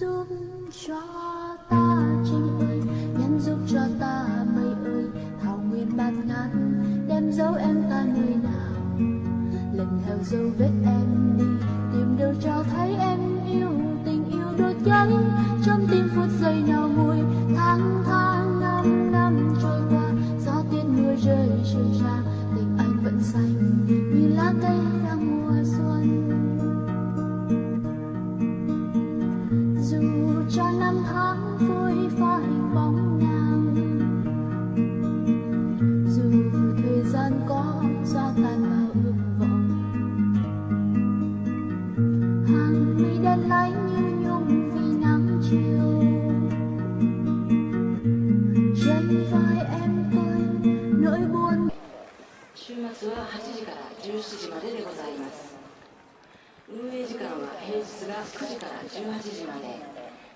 giúp cho ta trinh ơi nhắn giúp cho ta mây ơi. Thảo nguyên bát ngát, đem dấu em ta nơi nào? Lần theo dấu vết em dù cho năm tháng phôi pha hình bóng nàng dù thời gian có gió tan vào ước vọng hàng mi đen láy như nhung vì nắng chiều trên vai em tôi nỗi buồn 週末は8時から17時まででございます 運営時間は平日が9時から18時まで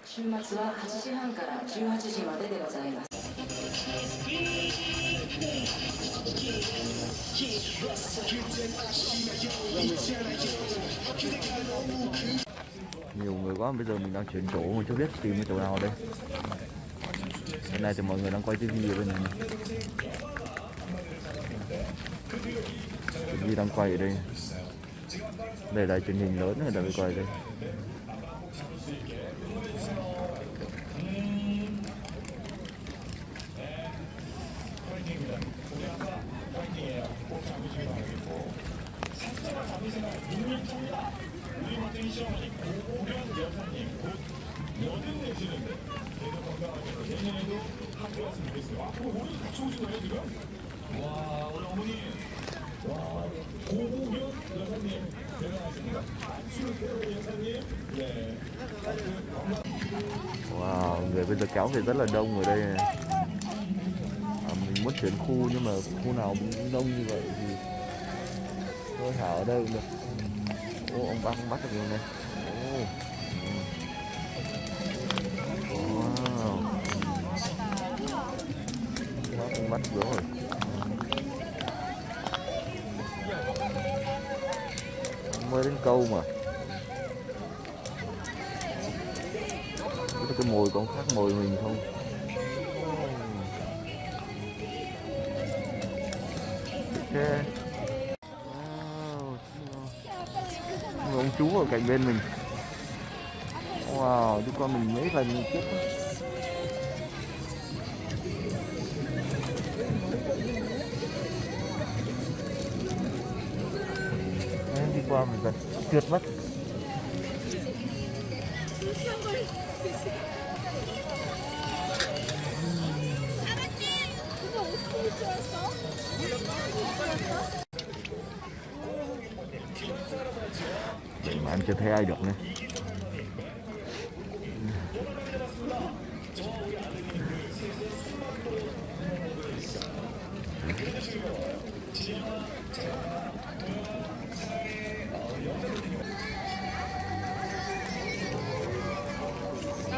週末は8時半から18時まででございます nhiều người quá bây giờ mình đang chuyển chỗ mà chưa biết tìm cái chỗ nào đây bên này thì mọi người đang quay tivi ở bên này này. tivi đang quay ở đây đây là truyền hình lớn người ta mới quay đây. Wow người bây giờ kéo về rất là đông ở đây. Này. à, mình muốn chuyển khu nhưng mà khu nào cũng đông như vậy thì thôi thả ở đây cũng được. Ô ông bác bắt được rồi này ô. Wow. Bác bắt được rồi. Mới đến câu mà. Cái mồi còn khác mồi mình không. Ok. Wow. Ông chú ở cạnh bên mình. Wow chú con mình mấy lần chết qua mình gần. Tuyệt mất Vậy mà em chưa thấy ai được nữa.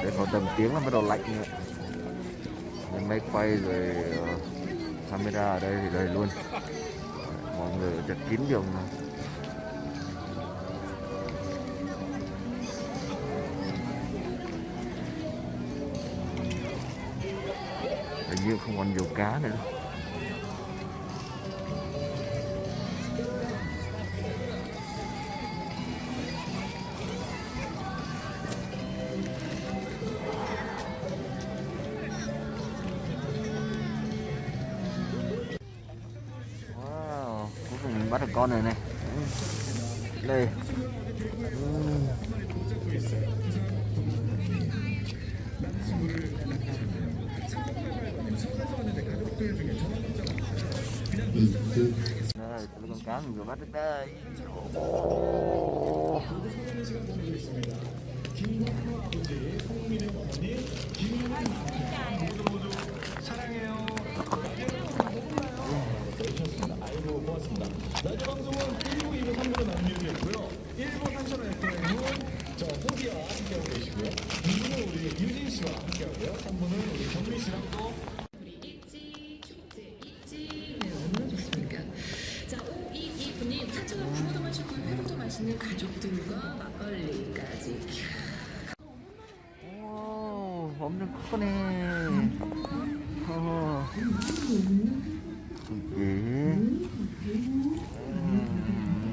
Để còn tầm tiếng là bắt đầu lạnh nữa. Nên máy quay rồi uh, camera ở đây thì đầy luôn. Mọi người chật kín đường mà. Hình như không còn nhiều cá nữa đâu. Mình bắt được con này này. Đây. Đây đây con cá mình vừa bắt được đây. 그리고 막걸리까지. 오, 엄청 크네. 어. 이게. 음. 음.